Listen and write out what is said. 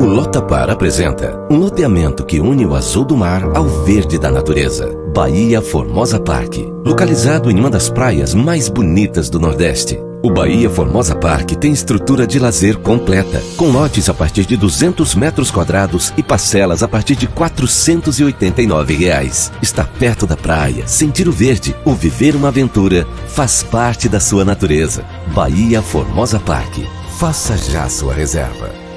O Lotapar apresenta um loteamento que une o azul do mar ao verde da natureza. Bahia Formosa Park, localizado em uma das praias mais bonitas do Nordeste. O Bahia Formosa Park tem estrutura de lazer completa, com lotes a partir de 200 metros quadrados e parcelas a partir de 489 reais. Está perto da praia, sentir o verde ou viver uma aventura faz parte da sua natureza. Bahia Formosa Park. Faça já sua reserva.